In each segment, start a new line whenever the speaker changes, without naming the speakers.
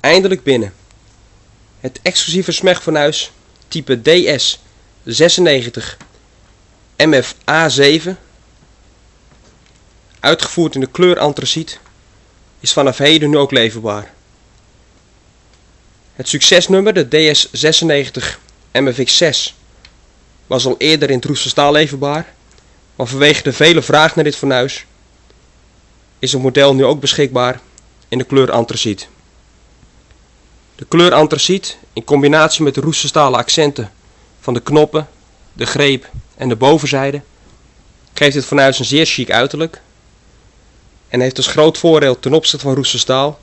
eindelijk binnen. Het exclusieve smegfornuis type DS96 MFA7, uitgevoerd in de kleur antraciet, is vanaf heden nu ook leverbaar. Het succesnummer, de DS96 MFX6, was al eerder in het staal leverbaar, maar vanwege de vele vraag naar dit fornuis is het model nu ook beschikbaar in de kleur antraciet. De kleur antraciet in combinatie met de roeststalen accenten van de knoppen, de greep en de bovenzijde geeft dit fornuis een zeer chic uiterlijk en heeft als groot voordeel ten opzichte van roesterstaal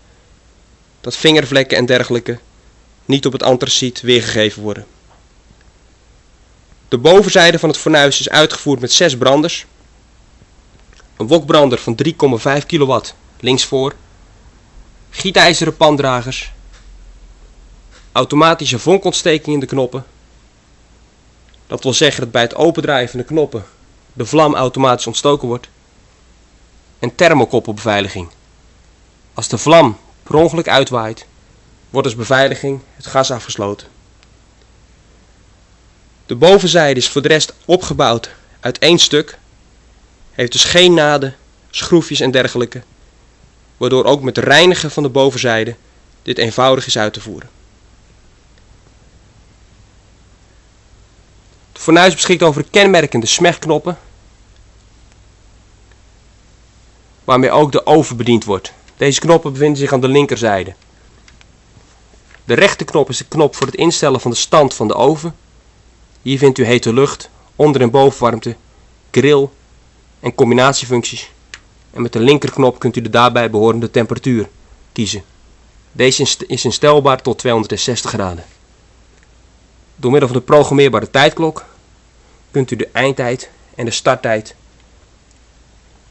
dat vingervlekken en dergelijke niet op het antraciet weergegeven worden. De bovenzijde van het fornuis is uitgevoerd met 6 branders, een wokbrander van 3,5 kW linksvoor, gietijzeren pandragers, automatische vonkontsteking in de knoppen, dat wil zeggen dat bij het opendraaien van de knoppen de vlam automatisch ontstoken wordt, en thermokoppelbeveiliging. Als de vlam per ongeluk uitwaait, wordt als beveiliging het gas afgesloten. De bovenzijde is voor de rest opgebouwd uit één stuk, heeft dus geen naden, schroefjes en dergelijke, waardoor ook met reinigen van de bovenzijde dit eenvoudig is uit te voeren. Fornuis beschikt over kenmerkende smegknoppen, waarmee ook de oven bediend wordt. Deze knoppen bevinden zich aan de linkerzijde. De rechterknop is de knop voor het instellen van de stand van de oven. Hier vindt u hete lucht, onder- en bovenwarmte, grill en combinatiefuncties. En met de linkerknop kunt u de daarbij behorende temperatuur kiezen. Deze is instelbaar tot 260 graden. Door middel van de programmeerbare tijdklok kunt u de eindtijd en de starttijd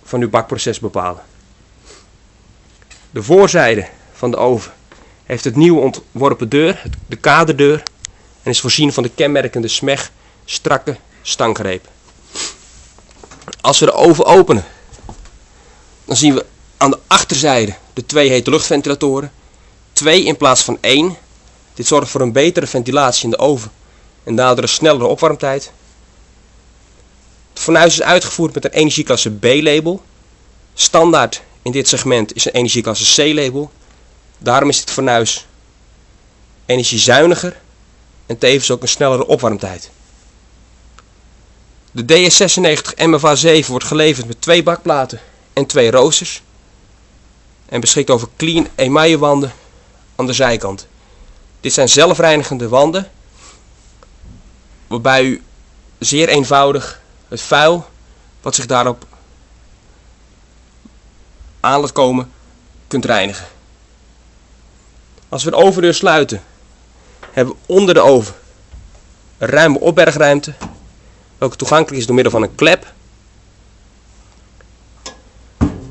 van uw bakproces bepalen. De voorzijde van de oven heeft het nieuw ontworpen deur, de kaderdeur, en is voorzien van de kenmerkende smeg strakke stanggreep. Als we de oven openen, dan zien we aan de achterzijde de twee hete luchtventilatoren. Twee in plaats van één. Dit zorgt voor een betere ventilatie in de oven en daardoor een snellere opwarmtijd. Het fornuis is uitgevoerd met een energieklasse B-label. Standaard in dit segment is een energieklasse C-label. Daarom is dit fornuis energiezuiniger en tevens ook een snellere opwarmtijd. De DS96 MFA7 wordt geleverd met twee bakplaten en twee roosters en beschikt over clean emaille wanden aan de zijkant. Dit zijn zelfreinigende wanden waarbij u zeer eenvoudig het vuil wat zich daarop aan laat komen kunt reinigen. Als we de overdeur sluiten hebben we onder de oven een ruime opbergruimte welke toegankelijk is door middel van een klep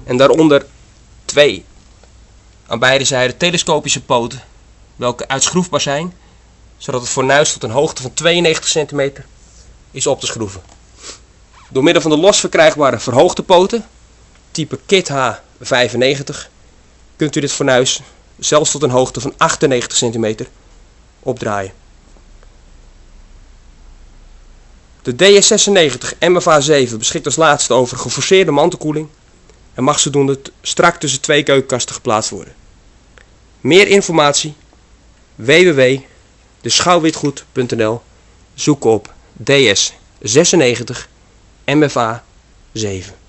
en daaronder twee aan beide zijden telescopische poten welke uitschroefbaar zijn zodat het fornuis tot een hoogte van 92 cm is op te schroeven. Door middel van de los verkrijgbare verhoogde poten, type Kit H95, kunt u dit fornuis zelfs tot een hoogte van 98 cm opdraaien. De DS96 MFA7 beschikt als laatste over geforceerde mantelkoeling en mag zodoende strak tussen twee keukenkasten geplaatst worden. Meer informatie www.deschouwwitgoed.nl Zoek op DS96 MFA 7